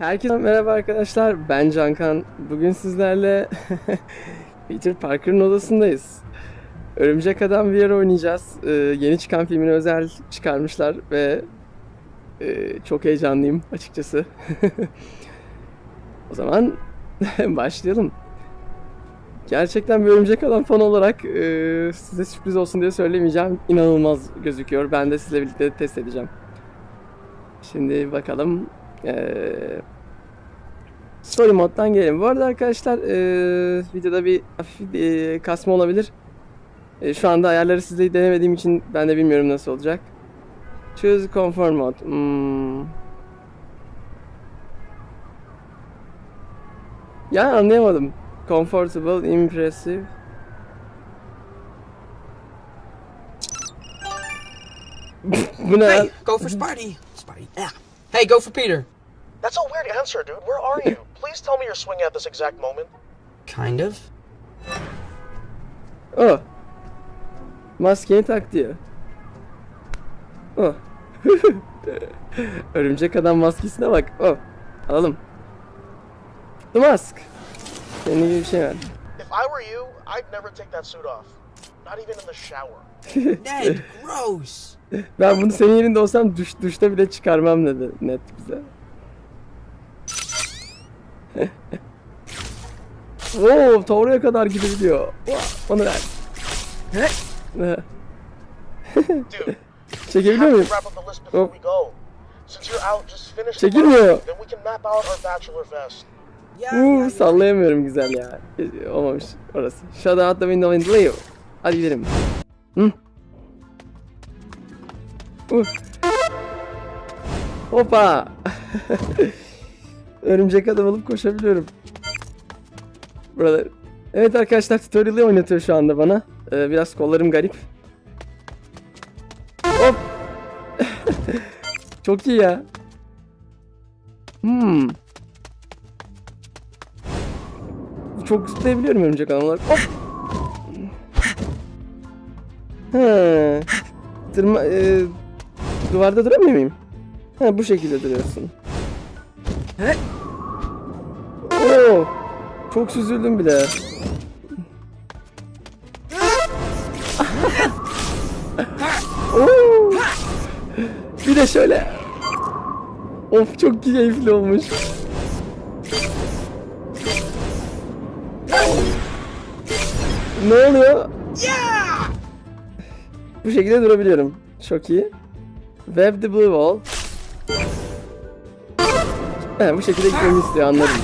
Herkese merhaba arkadaşlar. Ben Cankan. Bugün sizlerle Peter Parker'ın odasındayız. Örümcek Adam VR oynayacağız. Ee, yeni çıkan filmini özel çıkarmışlar ve e, çok heyecanlıyım açıkçası. o zaman başlayalım. Gerçekten bir Örümcek Adam fan olarak e, size sürpriz olsun diye söylemeyeceğim. İnanılmaz gözüküyor. Ben de sizle birlikte test edeceğim. Şimdi bakalım. Ee, story moddan gelelim. Bu arada arkadaşlar ee, videoda bir hafif ee, kasma olabilir. Ee, şu anda ayarları sizle denemediğim için ben de bilmiyorum nasıl olacak. Choose conform mode. Hmm. Ya anlayamadım. Comfortable, impressive. Bu ne? Hey, go for Spidey. Spidey. Yeah. Hey, go for Peter. That's a weird answer, dude. Where are you? Please tell me you're swinging at this exact moment. Kind of. Oh. Maskeyi tak diyor. Oh. Örümcek adam maskesine bak. Oh. Alalım. The mask. Senin gibi bir şey var. If I were you, I'd never take that suit off. Not even in the shower. Ned, gross. Ben bunu senin yerinde olsam duş, duşta bile çıkarmam dedi net bize. Oo, ta oraya kadar gidebiliyor. Onu ver. Çekebiliyor muyum? the Çekilmiyor. Uuu sallayamıyorum güzel ya. Olmamış orası. Shut out the window and leave. Hadi gidelim. Hı. Uh. Hoppa. Örümcek adam alıp koşabiliyorum. Burada. Evet arkadaşlar tutorial'ı oynatıyor şu anda bana. Ee, biraz kollarım garip. Hop. Çok iyi ya. Hmm. Çok zıplayabiliyorum örümcek adam olarak. Hop. Tırma, e, duvarda duramıyor muyum? Ha bu şekilde duruyorsun. He? Oo, çok süzüldüm bile. Oo. Bir de şöyle. Of çok keyifli olmuş. Ne oluyor? Bu şekilde durabiliyorum. Çok iyi. Web the blue wall. He, bu şekilde gitmemi istiyor anladım.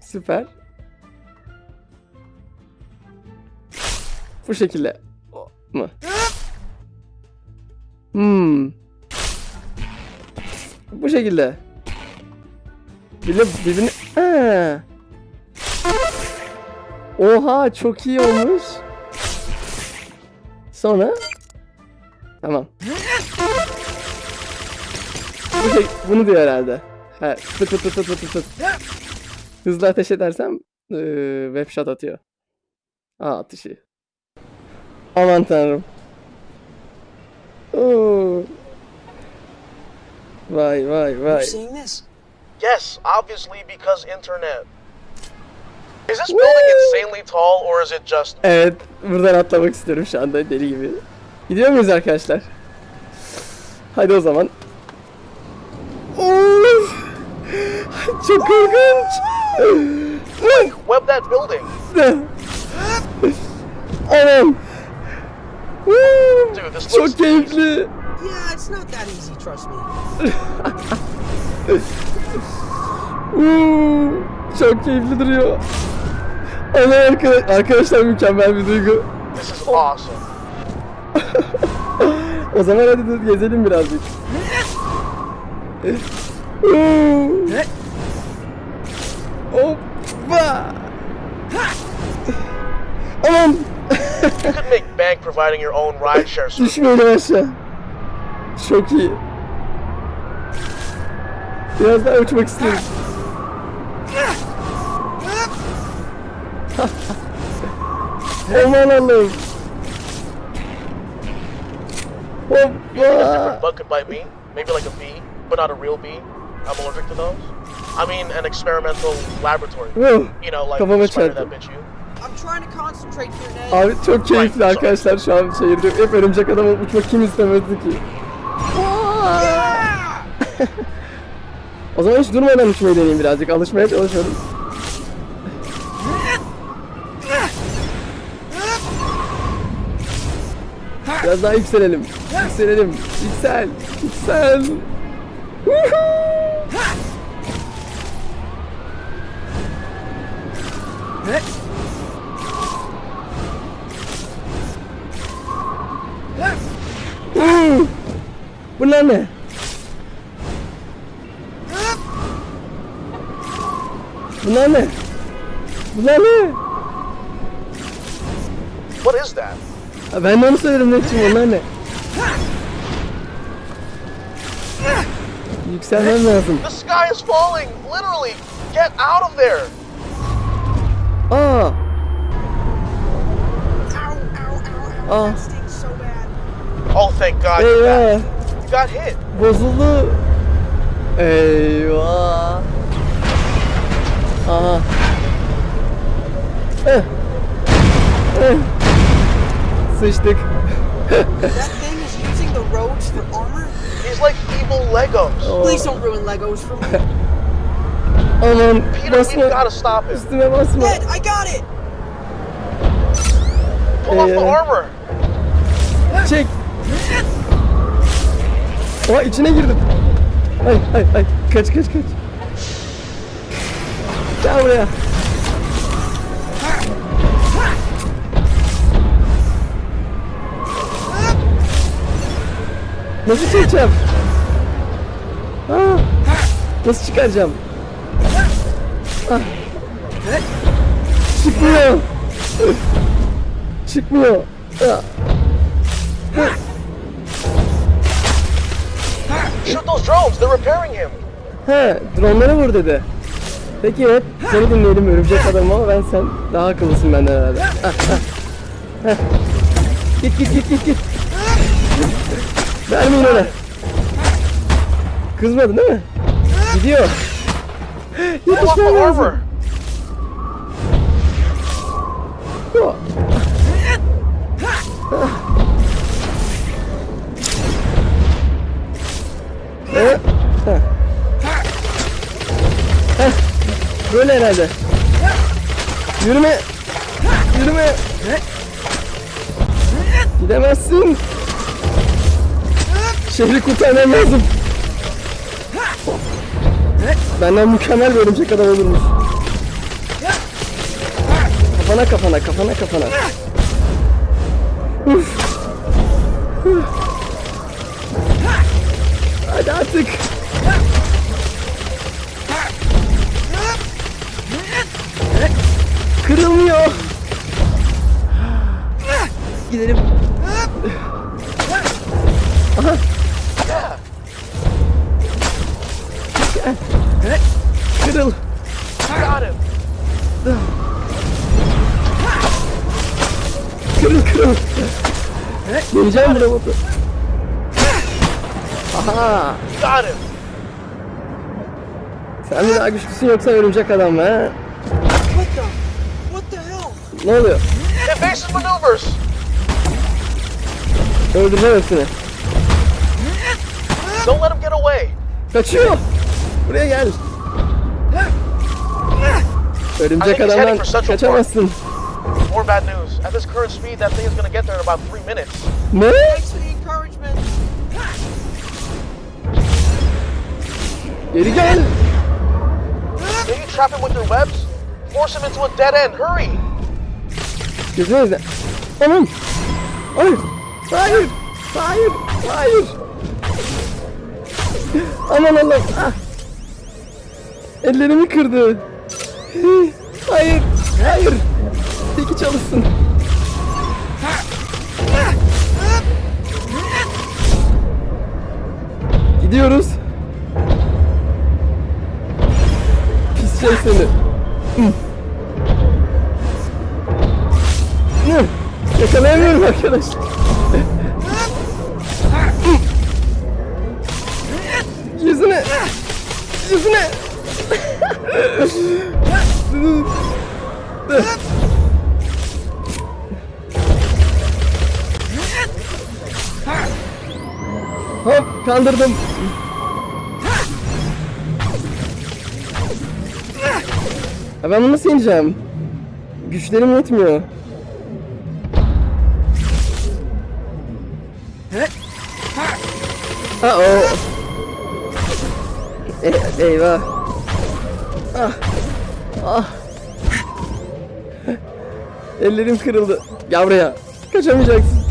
Süper. Bu şekilde. Mı? Hmm. Bu şekilde. De birbirini... Ha. Oha çok iyi olmuş. Sonra Tamam. Bu şey, bunu diyor herhalde. Ha, fıt fıt fıt fıt fıt fıt. Hızlı ateş edersem eee, web shot atıyor. Aa atışı. Aman tanrım. Oo. Vay vay You're vay. seeing this? Yes, obviously because internet. Is this building insanely tall or is it just Evet, buradan atlamak istiyorum şu anda deli gibi. Gidiyor muyuz arkadaşlar? Hadi o zaman. Of! Çok korkunç. web that building? Anam. Çok keyifli. Yeah, it's not that easy, trust me. Woo! Çok keyifli duruyor. Ana arka- arkadaşlar mükemmel bir duygu. This is awesome. O zaman hadi gezelim birazcık. Woo! Hoppa! Aman! You could make bank providing your own rideshare service. Düşmeyelim aşağı. Çok iyi. Biraz daha uçmak istiyorum. Aman Allah'ım. Hoppa! Bug could bite me. Maybe like a bee. but not a real bee. I'm allergic to those. I mean, an experimental laboratory. You know, like Kafama çarptı. that bit you. I'm trying to concentrate here, Ned. Abi çok keyifli arkadaşlar şu an şehirde. Hep örümcek adam olup uçmak kim istemezdi ki? O zaman hiç durmadan uçmayı deneyeyim birazcık. Alışmaya çalışıyorum. Biraz daha yükselelim. Yükselelim. Yüksel. Yüksel. Woohoo! Hmm. Bunlar ne? Bunlar ne? Bunlar ne? What is that? Ha, ben de onu söylerim Netçim onlar ne? Yükselmem lazım. The sky is falling! Literally! Get out of there! Aa, Ow, ow, ow, ow. Oh. That stings so bad. Oh, thank God you're eyvah. You got hit. Bozuldu. Eyvah. Aha. Eh. Eh. Sıçtık. That thing is using the roads for armor? He's like evil Legos. Oh. Please don't ruin Legos for me. Aman Peter, basma. gotta stop him. Üstüme basma. Ned, I got it! Pull off the armor. Çek. Oha içine girdim. Ay ay ay. Kaç kaç kaç. Gel buraya. Nasıl çekeceğim? Aa, nasıl çıkaracağım? Çıkmıyor. Çıkmıyor. Shoot those drones. They're repairing him. He, dronları vur dedi. Peki hep seni dinleyelim örümcek adam ama ben sen daha akıllısın benden herhalde. Git git git git git. Vermeyin ona. Kızmadın değil mi? Gidiyor. Off the. Heh. Böyle herhalde. Yürüme. Yürüme. Gidemezsin. Şehri kurtarmam lazım. Benden mükemmel bir örümcek adam olurmuş. Kafana kafana kafana kafana. Uf. Hadi artık. Kırılmıyor. Gidelim. Aha. Kırıl kırıl. Deneyeceğim bu robotu. Aha. Got him. Sen mi daha güçlüsün yoksa örümcek adam mı ha? What the? What the hell? Ne oluyor? Evasive maneuvers. Öldüreceğim hepsini. Don't let him get away. Kaçıyor. Buraya gel. Örümcek adamdan kaçamazsın. More bad news. At this current speed, that thing is gonna get there in about three minutes. Ne? Thanks for the encouragement. Geri gel. Can you trap him with your webs? Force him into a dead end. Hurry. Gözüme izle. Aman. Hayır. Hayır. Hayır. Hayır. Aman Allah'ım. Ah. Ellerimi kırdı. Hayır. Hayır. Çalışsın. Gidiyoruz. Pis şey seni. Yakalayamıyorum arkadaşlar. Yüzüne. Yüzüne. Hop kandırdım. Ya ben bunu nasıl yeneceğim? Güçlerim yetmiyor. Ha o. E, eyvah. Ah. Ah. Ellerim kırıldı. Gel buraya. Kaçamayacaksın.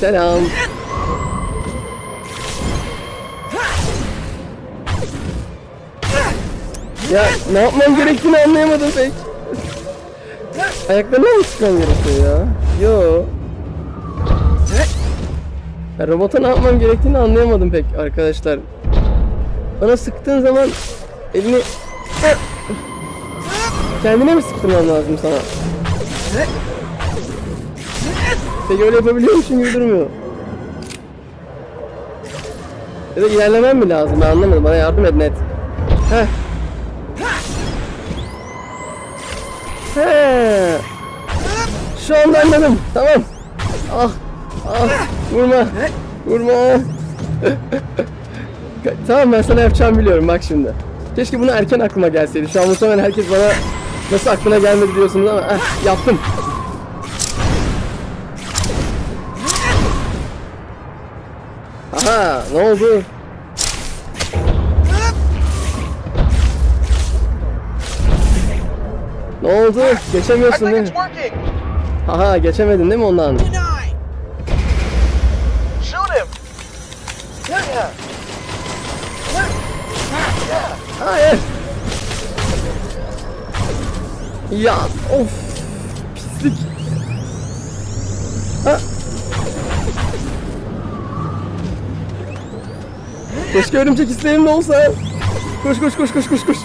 Selam. Ya ne yapmam gerektiğini anlayamadım pek. Ayaklarına mı sıkmam gerekiyor ya? Yo. Ya robota ne yapmam gerektiğini anlayamadım pek arkadaşlar. Bana sıktığın zaman elini... Kendine mi sıktırmam lazım sana? Peki öyle yapabiliyormuşum gibi durmuyor. Ya da ilerlemem mi lazım? Ben anlamadım. Bana yardım et net. Heh. He. Şu anda anladım. Tamam. Ah. Ah. Vurma. Vurma. tamam ben sana yapacağımı biliyorum bak şimdi. Keşke bunu erken aklıma gelseydi. Şu an muhtemelen herkes bana nasıl aklına gelmedi diyorsunuz ama eh, yaptım. Ne oldu? Ne oldu? Geçemiyorsun değil mi? working. Aha geçemedin değil mi ondan? Hayır. Ya of. Keşke örümcek isteğim de olsa. Koş koş koş koş koş koş.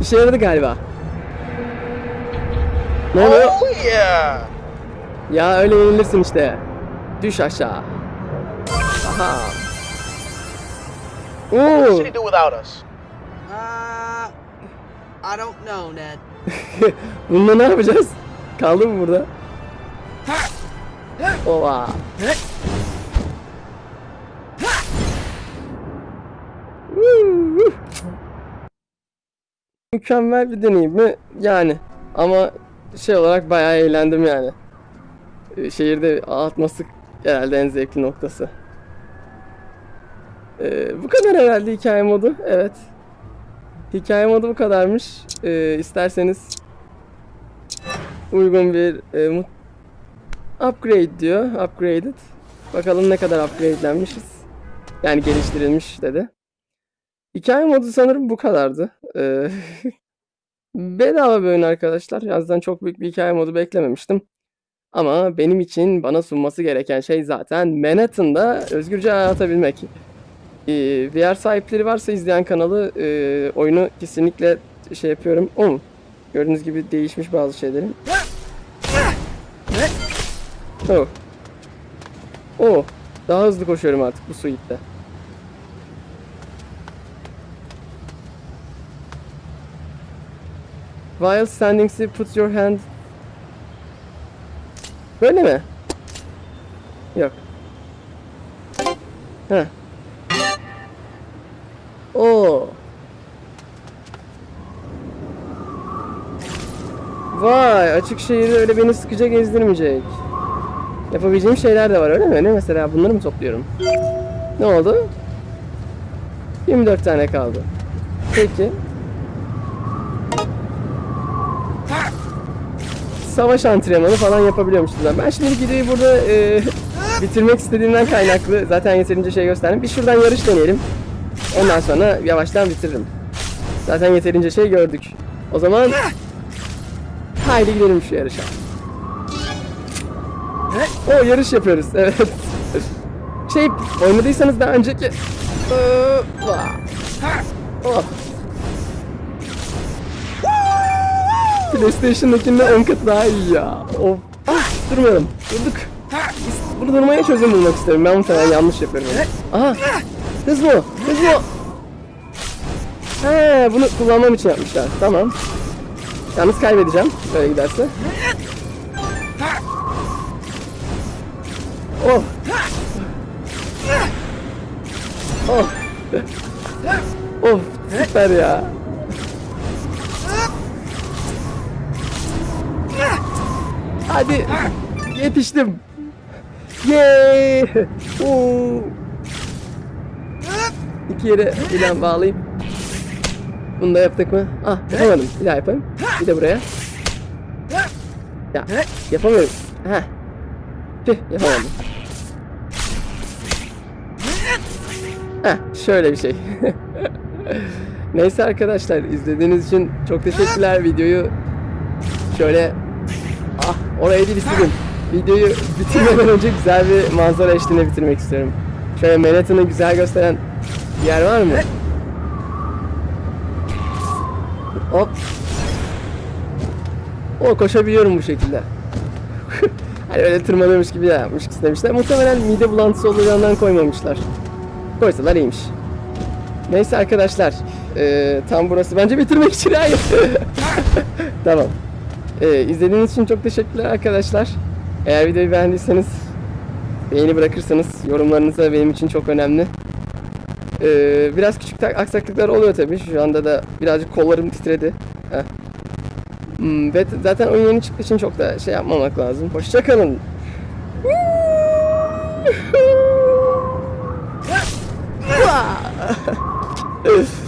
İşe yaradı galiba. Ne oluyor? Oh yeah. Ya öyle yenilirsin işte. Düş aşağı. Aha. What Oo. should he do without us? Uh, I don't know, Ned. Bununla ne yapacağız? Kaldı mı burada? Ova. Woo! Mükemmel bir deneyim mi? Yani. Ama şey olarak bayağı eğlendim yani. Ee, Şehirde atması herhalde en zevkli noktası. Ee, bu kadar herhalde hikaye modu. Evet. Hikaye modu bu kadarmış. Ee, isterseniz uygun bir e, upgrade diyor. Upgraded. Bakalım ne kadar upgradelenmişiz. Yani geliştirilmiş dedi. Hikaye modu sanırım bu kadardı. Ee, bedava bir oyun arkadaşlar. Yazdan çok büyük bir hikaye modu beklememiştim. Ama benim için bana sunması gereken şey zaten Manhattan'da özgürce hayatabilmek. Ee, VR sahipleri varsa izleyen kanalı e, oyunu kesinlikle şey yapıyorum. O mu? Gördüğünüz gibi değişmiş bazı şeylerin. Oh. Oh. Daha hızlı koşuyorum artık bu suite'de. While standing still put your hand Böyle mi? Yok. Heh. Oo. Vay açık şehirde öyle beni sıkıca gezdirmeyecek. Yapabileceğim şeyler de var öyle mi? Ne mesela bunları mı topluyorum? Ne oldu? 24 tane kaldı. Peki. Savaş antrenmanı falan yapabiliyormuşuz. Ben şimdi videoyu burada e, bitirmek istediğimden kaynaklı zaten yeterince şey gösterdim. Bir şuradan yarış deneyelim. Ondan sonra yavaştan bitiririm. Zaten yeterince şey gördük. O zaman haydi gidelim şu yarışa. O yarış yapıyoruz. Evet. Şey oynadıysanız daha önceki Ee. Oh. PlayStation'dakinden 10 kat daha iyi ya. Of. Ah, durmuyorum. Durduk. Bunu durmaya çözüm bulmak isterim. Ben muhtemelen yanlış yapıyorum. Aha. Hız mı? Hız mı? He, bunu kullanmam için yapmışlar. Tamam. Yalnız kaybedeceğim. Böyle giderse. Oh. Oh. Of süper ya. Hadi yetiştim. Yay! Oo. İki yere ilan bağlayayım. Bunu da yaptık mı? Ah yapamadım. Bir daha yapayım. Bir de buraya. Ya yapamıyorum. Heh. Tüh yapamadım. Heh, şöyle bir şey. Neyse arkadaşlar izlediğiniz için çok teşekkürler. Videoyu şöyle ah oraya değil istedim. Videoyu bitirmeden önce güzel bir manzara eşliğinde bitirmek istiyorum. Şöyle Manhattan'ı güzel gösteren bir yer var mı? Hop. O koşabiliyorum bu şekilde. hani öyle tırmanıyormuş gibi yapmış istemişler. Muhtemelen mide bulantısı olacağından koymamışlar. Koysalar iyiymiş. Neyse arkadaşlar. eee, tam burası. Bence bitirmek için hayır. tamam. Eee izlediğiniz için çok teşekkürler arkadaşlar. Eğer videoyu beğendiyseniz beğeni bırakırsanız yorumlarınız da benim için çok önemli. Eee, biraz küçük aksaklıklar oluyor tabii. Şu anda da birazcık kollarım titredi. Heh. Hmm, ve zaten oyun yeni çıktığı için çok da şey yapmamak lazım. Hoşçakalın.